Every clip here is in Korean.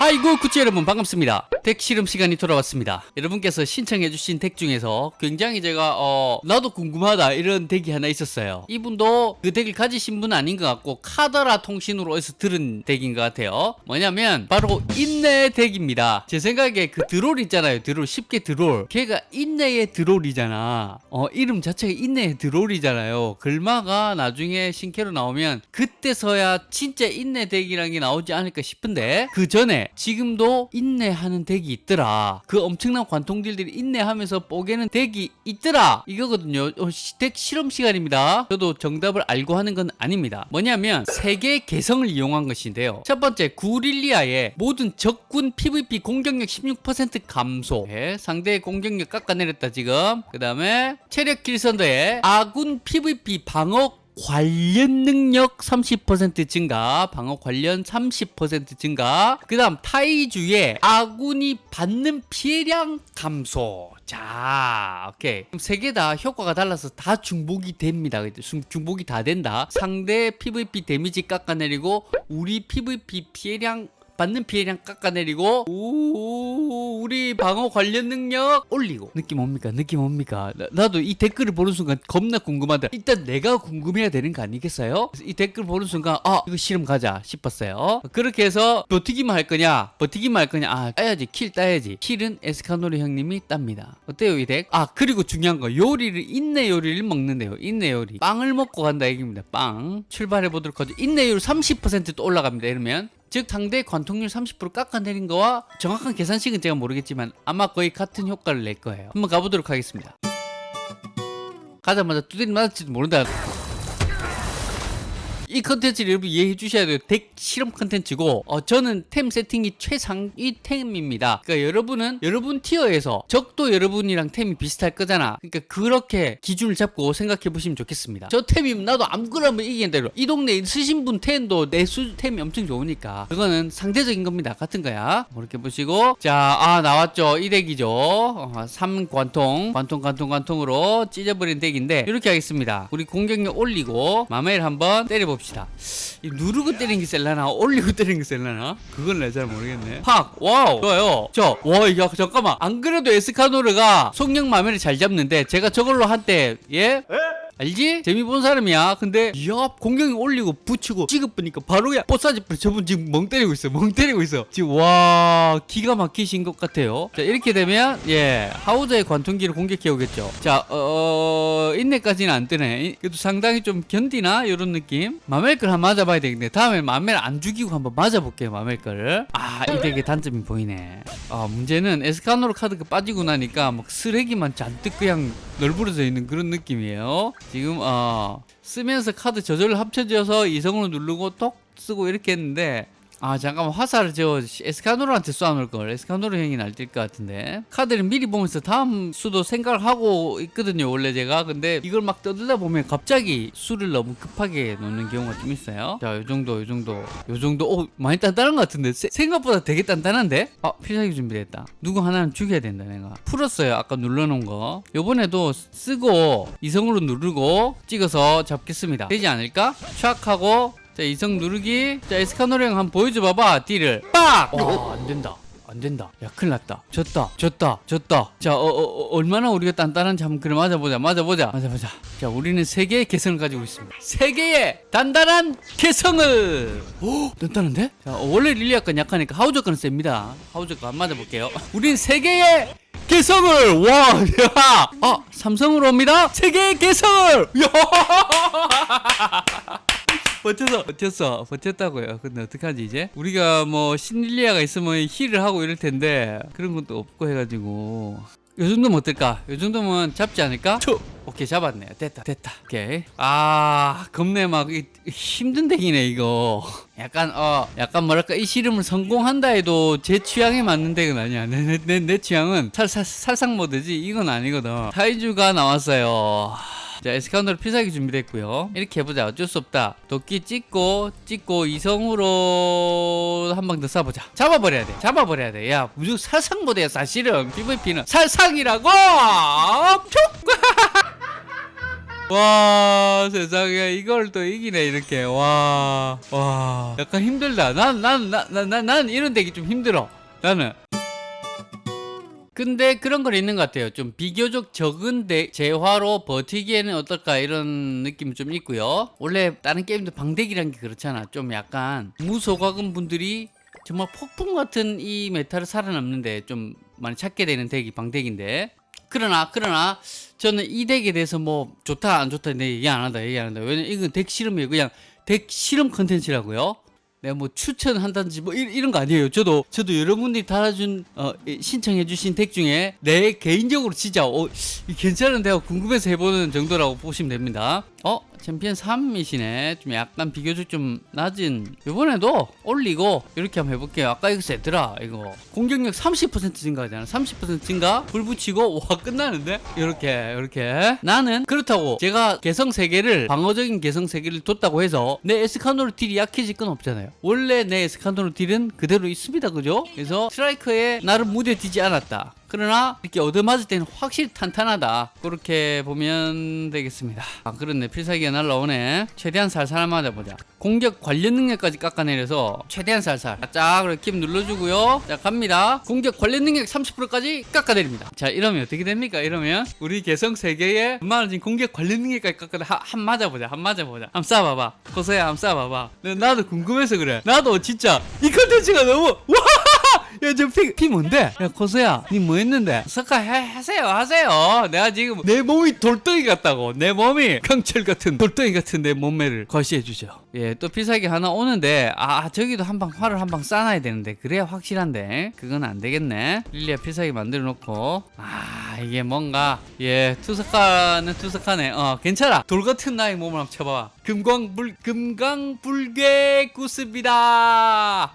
아이고 구치 여러분 반갑습니다 덱 실험 시간이 돌아왔습니다. 여러분께서 신청해주신 덱 중에서 굉장히 제가 어 나도 궁금하다 이런 덱이 하나 있었어요. 이분도 그 덱을 가지신 분 아닌 것 같고 카더라 통신으로 해서 들은 덱인 것 같아요. 뭐냐면 바로 인내 덱입니다. 제 생각에 그 드롤 있잖아요. 드롤 쉽게 드롤. 걔가 인내의 드롤이잖아. 어 이름 자체가 인내의 드롤이잖아요. 글마가 나중에 신캐로 나오면 그때서야 진짜 인내 덱이라는 게 나오지 않을까 싶은데 그 전에 지금도 인내하는 덱이 있더라. 그 엄청난 관통딜들이 인내하면서 뽀개는 덱이 있더라. 이거거든요. 어, 시- 덱 실험 시간입니다. 저도 정답을 알고 하는 건 아닙니다. 뭐냐면 세 개의 개성을 이용한 것인데요. 첫 번째 구릴리아의 모든 적군 PVP 공격력 16% 감소. 예, 상대의 공격력 깎아내렸다 지금. 그 다음에 체력 길선더의 아군 PVP 방어 관련 능력 30% 증가, 방어 관련 30% 증가. 그 다음 타이주의 아군이 받는 피해량 감소. 자, 오케이. 그럼 세 개 다 효과가 달라서 다 중복이 됩니다. 중- 중복이 다 된다. 상대 PVP 데미지 깎아내리고 우리 PVP 피해량 받는 피해량 깎아내리고 오 우리 방어 관련 능력 올리고. 느낌 옵니까? 느낌 옵니까? 나도 이 댓글을 보는 순간 겁나 궁금하다. 일단 내가 궁금해야 되는 거 아니겠어요? 이 댓글 보는 순간 아 이거 실험 가자 싶었어요. 그렇게 해서 버티기만 할 거냐? 버티기만 할 거냐? 아 따야지. kill 따야지. kill은 에스카노르 형님이 땁니다. 어때요 이 덱 아 그리고 중요한 거. 요리를 인내 요리를 먹는데요. 인내 요리. 빵을 먹고 간다 얘기입니다. 빵. 출발해 보도록 하죠. 인내율 30%또 올라갑니다. 이러면 즉 상대 관통률 30% 깎아내린 거와 정확한 계산식은 제가 모르겠지만 아마 거의 같은 효과를 낼 거예요. 한번 가보도록 하겠습니다. 가자마자 두드리 맞을지도 모른다 이 컨텐츠를 여러분 이해해 주셔야 돼요. 덱 실험 컨텐츠고 어, 저는 템 세팅이 최상위 템입니다. 그러니까 여러분은 여러분 tier에서 적도 여러분이랑 템이 비슷할 거잖아. 그러니까 그렇게 기준을 잡고 생각해 보시면 좋겠습니다. 저 템이면 나도 아무거나 이기겠다. 이러. 이 동네에 쓰신 분 템도 내수 템이 엄청 좋으니까 그거는 상대적인 겁니다. 같은 거야. 이렇게 보시고 자, 아 나왔죠. 이 덱이죠. 어, 3관통, 관통, 관통, 관통으로 찢어버린 덱인데 이렇게 하겠습니다. 우리 공격력 올리고 마멜 한번 때려봅시다. 이 누르고 때리는 게 세려나 올리고 때리는 게 세려나 그건 내잘 모르겠네. 팍 wow 좋아요. 저와 잠깐만 안 그래도 에스카노르가 속력 마멜을 잘 잡는데 제가 저걸로 한때 예? 알지? 재미 본 사람이야. 근데 이야 공격이 올리고 붙이고 찍어보니까 바로 야 뿌리 저분 지금 멍 때리고 있어. 멍 때리고 있어. 지금 와 기가 막히신 것 같아요. 자 이렇게 되면 예 하우저의 관통기를 공격해 오겠죠. 자 어, 인내까지는 안 뜨네. 이- 그래도 상당히 좀 견디나 이런 느낌. 마멜걸 한번 맞아봐야 되겠네. 다음에 마멜 안 죽이고 한번 맞아볼게요. 마멜걸. 아이 덱의 단점이 보이네. 아 문제는 에스카노르 카드가 빠지고 나니까 막 쓰레기만 잔뜩 그냥 널브러져 있는 그런 느낌이에요. 지금 어 쓰면서 카드 저절로 합쳐져서 이성으로 누르고 톡 쓰고 이렇게 했는데 아 잠깐만. 화살을 저 에스카노르한테 쏴놓을 걸. 에스카노르 형이 날뛸 것 같은데. 카드를 미리 보면서 다음 수도 생각을 하고 있거든요 원래 제가. 근데 이걸 막 떠들다 보면 갑자기 수를 너무 급하게 놓는 경우가 좀 있어요. 자 요정도 요정도. 요정도. 오 많이 단단한 것 같은데. 세- 생각보다 되게 단단한데? 아 필살기 준비됐다. 누구 하나는 죽여야 된다 내가. 풀었어요 아까 눌러놓은 거. 요번에도 쓰고 이성으로 누르고 찍어서 잡겠습니다. 되지 않을까? 촥 하고 자 이성 누르기. 자 에스카노르 형 한번 보여줘 봐봐 딜을. 빡! 와 안된다. 안된다. 야 큰일 났다. 졌다 졌다 졌다. 자 어, 어, 어, 얼마나 우리가 단단한지 한번 그래 맞아보자 맞아보자. 맞아보자. 자 우리는 세 개의 개성을 가지고 있습니다. 세 개의 단단한 개성을! 오 단단한데? 자 어, 원래 릴리아 건 약하니까 하우저 건은 셉니다. 하우저 거 한번 맞아볼게요. 우린 세 개의 개성을! 와, 야, 아 삼성으로 옵니다. 세 개의 개성을, 야, 버텼어 버텼어. 버텼다고요. 근데 어떡하지 이제? 우리가 뭐 신릴리아가 있으면 힐을 하고 이럴 텐데 그런 것도 없고 해가지고. 요 정도면 어떨까? 요 정도면 잡지 않을까? 초! 오케이 잡았네 됐다 됐다. 오케이. 아 겁내 막 이- 힘든 덱이네 이거. 약간 어 약간 뭐랄까? 이 실험을 성공한다 해도 제 취향에 맞는 덱은 아니야. 내, 내, 내, 내 취향은 살, 살, 살상 모드지. 이건 아니거든. 타이주가 나왔어요 자 에스카운더로 필살기 준비됐고요. 이렇게 해보자. 어쩔 수 없다. 도끼 찍고 찍고 이성으로 한 방 더 쏴보자. 잡아버려야 돼. 잡아버려야 돼야 무조건 모드야 사실은. PVP는 살상이라고! 촉! 와 세상에. 이걸 또 이기네 이렇게. 와 와. 약간 힘들다. 난 난 난 난 난 이런 덱이 좀 힘들어. 나는 근데 그런 건 있는 것 같아요. 좀 비교적 적은 대, 재화로 버티기에는 어떨까 이런 느낌이 좀 있고요. 원래 다른 게임도 방대기란 게 그렇잖아. 좀 약간 무소과금 분들이 정말 폭풍 같은 이 meta를 살아남는데 좀 많이 찾게 되는 덱이 방덱인데 그러나 그러나 저는 이 덱에 대해서 뭐 좋다 안 좋다 내 얘기 안 한다 얘기 안 한다. 왜냐면 이건 덱 실험이에요. 그냥 덱 실험 컨텐츠라고요. 내가 뭐 추천한다든지 뭐 이, 이런 거 아니에요. 저도 저도 여러분들이 달아준 어, 이 신청해주신 덱 중에 내 개인적으로 진짜 어, 이 괜찮은데 하고 궁금해서 해보는 정도라고 보시면 됩니다. 어 챔피언 3이시네. 좀 약간 비교적 좀 낮은. 이번에도 올리고 이렇게 한번 해볼게요. 아까 이거 세더라 이거 공격력 30% 증가하잖아. 30% 증가 불 붙이고 와 끝나는데 이렇게 이렇게 나는 그렇다고 제가 개성 3개를 방어적인 개성 3개를 뒀다고 해서 내 에스카노르 딜이 약해질 건 없잖아요. 원래 내 에스카노르 딜은 그대로 있습니다. 그죠? 그래서 스트라이커에 나를 무뎌지지 않았다. 그러나 이렇게 얻어맞을 때는 확실히 탄탄하다. 그렇게 보면 되겠습니다. 아 그렇네. 필살기가 날라오네. 최대한 살살 맞아보자. 공격 관련 능력까지 깎아내려서 최대한 살살. 쫙 이렇게 눌러주고요. 자 갑니다. 공격 관련 능력 30%까지 깎아내립니다. 자 이러면 어떻게 됩니까? 이러면 우리 개성 3개에 많아진 공격 관련 능력까지 깎아내 한, 한 맞아보자. 한 맞아보자. 한번 쏴봐봐. 코서야 한번 쏴봐봐. 나도 궁금해서 그래. 나도 진짜 이 컨텐츠가 너무 와 야, 저 피, 피 뭔데? 야, 코스야, 니 뭐 했는데? 석가 해, 하세요, 하세요. 내가 지금 내 몸이 돌덩이 같다고. 내 몸이 강철 같은 돌덩이 같은 내 몸매를 과시해 주죠. 예, 또 필살기 하나 오는데, 아, 저기도 한 방, 활을 한방 쏴놔야 되는데, 그래야 확실한데. 그건 안 되겠네. 릴리아 필살기 만들어 놓고, 아, 이게 뭔가, 예, 투석하는 투석하네. 어, 괜찮아. 돌 같은 나의 몸을 한번 쳐봐. 금광불, 금강불개 구습이다.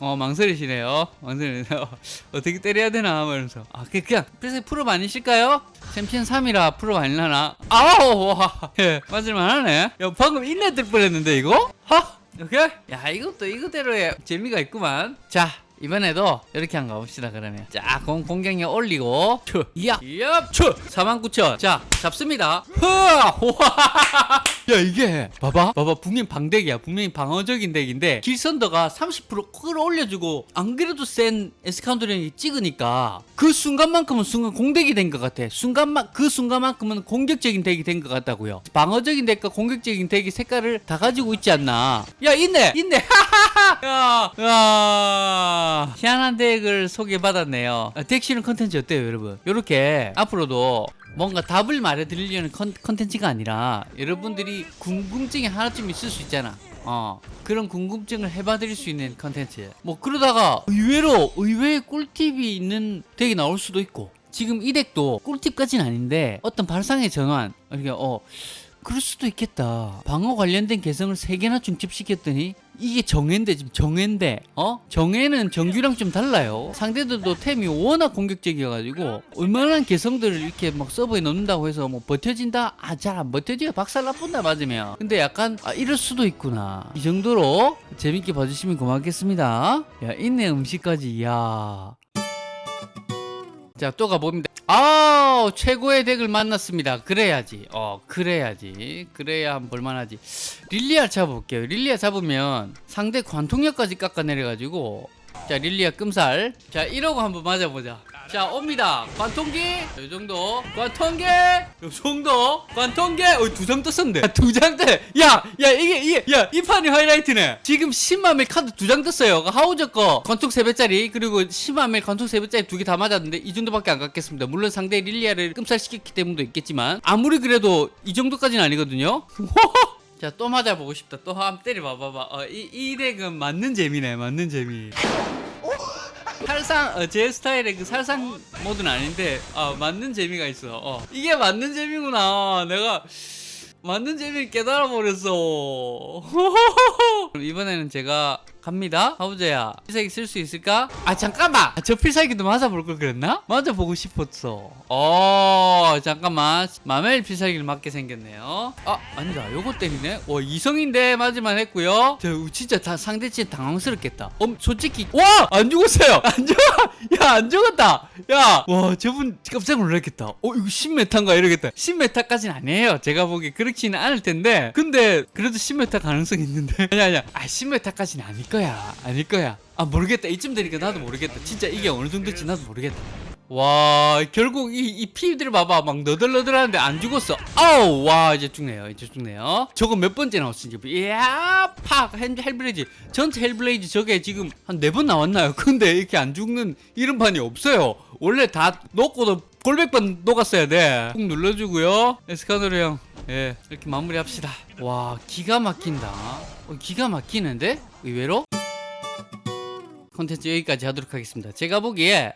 어 망설이시네요. 망설이네요. 어떻게 때려야 되나? 말면서. 아 그- 그냥 그래서 프로 아니실까요? 챔피언 3이라 프로 아니려나? 아우 와. 예, 맞을만 하네. 야 방금 인내 뜰 뻔했는데 이거? 하? 오케이? 야 이것도 이거대로의 재미가 있구만. 자 이번에도 이렇게 한번 가봅시다 그러면. 자 공, 공격력 올리고. 추 이야. 이야 추49,000 자 잡습니다. 흐아 우와 야 이게 봐봐. 봐봐 분명 방덱이야. 분명히 방어적인 덱인데 길선더가 30% 끌어올려주고 안 그래도 센 에스카노르 형이 찍으니까 그 순간만큼은 순간 공덱이 된 것 같아. 순간만 그 순간만큼은 공격적인 덱이 된 것 같다고요. 방어적인 덱과 공격적인 덱이 색깔을 다 가지고 있지 않나. 야 있네! 있네! 야, 야. 희한한 덱을 소개받았네요. 아, 덱 실험 컨텐츠 어때요 여러분? 요렇게 앞으로도 뭔가 답을 말해드리려는 컨, 컨텐츠가 아니라 여러분들이 궁금증이 하나쯤 있을 수 있잖아 어 그런 궁금증을 해봐드릴 수 있는 컨텐츠 뭐 그러다가 의외로 의외의 꿀팁이 있는 덱이 나올 수도 있고 지금 이 덱도 꿀팁까지는 아닌데 어떤 발상의 전환 이렇게 어 그럴 수도 있겠다. 방어 관련된 개성을 세 개나 중첩시켰더니 이게 정해인데 지금 정해인데 어 정해는 정규랑 좀 달라요. 상대들도 템이 워낙 공격적이어가지고 얼마나 개성들을 이렇게 막 서버에 넣는다고 해서 뭐 버텨진다 아 잘 안 버텨져요 박살 나쁜다 맞으면 근데 약간 아 이럴 수도 있구나 이 정도로 재밌게 봐주시면 고맙겠습니다. 야 인내 음식까지 야. 자, 또 가봅니다. 아, 최고의 덱을 만났습니다. 그래야지. 어, 그래야지. 그래야 볼만하지. 릴리아 잡아볼게요. 릴리아 잡으면 상대 관통력까지 깎아내려 가지고. 자, 릴리아 끔살. 자, 이러고 한번 맞아보자. 자, 옵니다. 관통기. 이 정도. 관통기. 이 정도. 관통기. 어, 두 장 떴었는데. 두장 떠. 야, 야, 이게, 이게, 야, 이 판이 하이라이트네. 지금 10만멜 카드 두 장 떴어요. 하우저 거 관통 3배짜리, 그리고 10만멜 관통 3배짜리 두 개 다 맞았는데, 이 정도밖에 안 깎였습니다. 물론 상대 릴리아를 끔살시켰기 때문도 있겠지만, 아무리 그래도 이 정도까지는 아니거든요. 자, 또 맞아보고 싶다. 또 한번 때려봐봐봐. 어, 이, 이 덱은 맞는 재미네, 맞는 재미. 살상 어, 제 스타일의 그 살상 모드는 아닌데 아 맞는 재미가 있어. 어. 이게 맞는 재미구나. 내가 맞는 재미를 깨달아 버렸어. 이번에는 제가 갑니다. 가보자야. 필살기 쓸 수 있을까? 아 잠깐만. 아, 저 필살기도 맞아볼 걸 그랬나? 맞아보고 싶었어. 어 잠깐만. 마멜 필살기를 맞게 생겼네요. 아 아니다. 요거 때리네. 와 이성인데 맞을만 했고요. 저 진짜 다 상대치 당황스럽겠다. 음 솔직히 와안 죽었어요. 안 죽어. 야안 죽었다. 야 와 저분 깜짝 놀랐겠다. 어 이거 신meta인가 이러겠다. 신meta까지는 아니에요. 제가 보기 그렇지는 않을 텐데. 근데 그래도 신meta 가능성이 있는데. 아니 아니야. 아 신meta까지는 아닐 거야. 아닐 거야. 아 모르겠다. 이쯤 되니까 나도 모르겠다. 진짜 이게 어느 정도인지 나도 모르겠다. 와 결국 이, 이 피들 봐봐 막 너덜너덜하는데 안 죽었어 아우 와 이제 죽네요 이제 죽네요 저거 몇 번째 이제 이야 팍 hell- hellblaze 전체 hellblaze 저게 지금 한 네 번 나왔나요 근데 이렇게 안 죽는 이런 판이 없어요 원래 다 녹고도 골백번 녹았어야 돼꾹 눌러주고요 에스카노르 형 예 이렇게 마무리합시다. 와 기가 막힌다. 어, 기가 막히는데? 의외로? 콘텐츠 여기까지 하도록 하겠습니다. 제가 보기에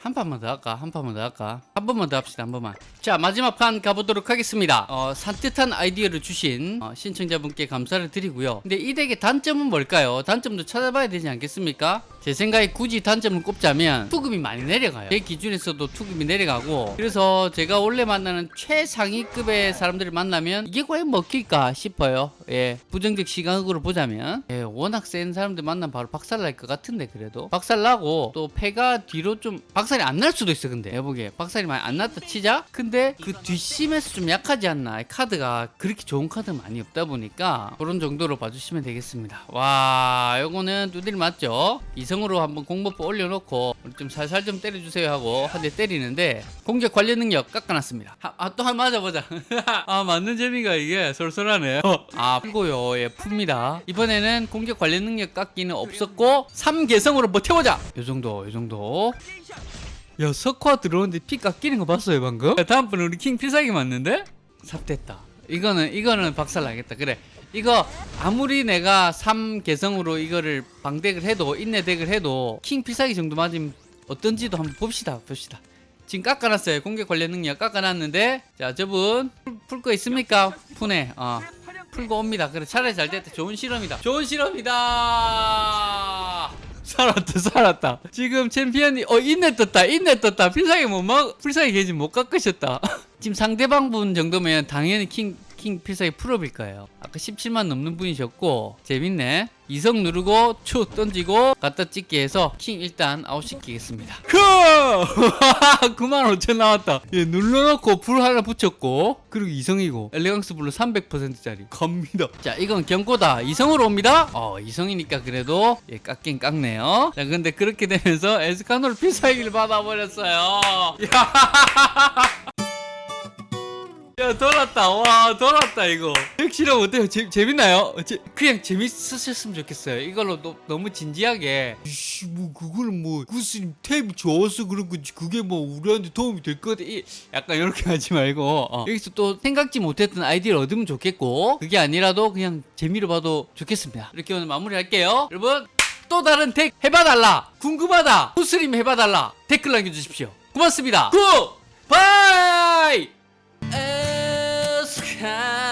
한 판만 더 할까? 한 판만 더 할까? 한 번만 더 합시다. 한 번만. 자, 마지막 판 가보도록 하겠습니다. 어, 산뜻한 아이디어를 주신 어, 신청자분께 감사를 드리고요. 근데 이 덱의 단점은 뭘까요? 단점도 찾아봐야 되지 않겠습니까? 제 생각에 굳이 단점을 꼽자면 투급이 많이 내려가요. 제 기준에서도 투급이 내려가고 그래서 제가 원래 만나는 최상위급의 사람들을 만나면 이게 과연 먹힐까 싶어요. 예, 부정적 시각으로 보자면 예, 워낙 센 사람들 만나면 바로 박살날 것 같은데 그래도 박살나고 또 패가 뒤로 좀 박살 이 안 날 수도 있어 근데. 내가 보기에 박살이 많이 안 났다 치자? 근데 그 뒷심에서 좀 약하지 않나? 카드가 그렇게 좋은 카드 많이 없다 보니까 그런 정도로 봐주시면 되겠습니다. 와 요거는 두들 맞죠? 이성으로 한번 공버프 올려놓고 좀 살살 좀 때려주세요 하고 한 대 때리는데 공격 관련 능력 깎아놨습니다. 아 또한 맞아보자. 아 맞는 재미가 이게 솔솔하네. 어, 아 풀고요. 예 풉니다. 이번에는 공격 관련 능력 깎기는 없었고 3개성으로 버텨보자. 요 정도 요 정도 야 석화 들어오는데 피 깎이는 거 봤어요 방금? 야, 다음번에 우리 킹 필살기 맞는데? 삽됐다. 이거는 이거는 박살 나겠다. 그래. 이거 아무리 내가 3 개성으로 이거를 방덱을 해도 인내 덱을 해도 킹 필살기 정도 맞으면 어떤지도 한번 봅시다 봅시다. 지금 깎아놨어요. 공격 관련 능력 깎아놨는데. 자 저분 풀 거 있습니까? 푸네 어. 풀고 옵니다. 그래 차라리 잘 됐다. 좋은 실험이다. 좋은 실험이다 살았다 살았다. 지금 챔피언이 어 인내 떴다 인내 떴다. 필살기 못막 필살기 게지 못 깎으셨다. 지금 상대방 분 정도면 당연히 킹, 킹 필살기 full업일 거예요. 아까 17만 넘는 분이셨고 재밌네. 이성 누르고 추 던지고 갖다 찍기 해서 킹 일단 아웃시키겠습니다. 크! 9만 5천 나왔다. 예 눌러놓고 불 하나 붙였고 그리고 이성이고 elegance blue 300%짜리. 갑니다. 자 이건 경고다. 이성으로 옵니다. 어 이성이니까 그래도 예 깎긴 깎네요. 자 근데 그렇게 되면서 에스카노르 필살기를 받아버렸어요. 야 야 돌았다. 와 돌았다 이거. 핵실험 어때요? 재, 재밌나요? 재, 그냥 재밌으셨으면 좋겠어요. 이걸로 너, 너무 진지하게. 이씨 뭐 그걸 뭐 구스님 템이 좋아서 그런 건지 그게 뭐 우리한테 도움이 될 거다 이- 약간 이렇게 하지 말고 어. 여기서 또 생각지 못했던 아이디어를 얻으면 좋겠고 그게 아니라도 그냥 재미로 봐도 좋겠습니다. 이렇게 오늘 마무리할게요. 여러분 또 다른 deck 해봐달라. 궁금하다. 구스님 해봐달라. 댓글 남겨주십시오. 고맙습니다. good! 바이 에스카노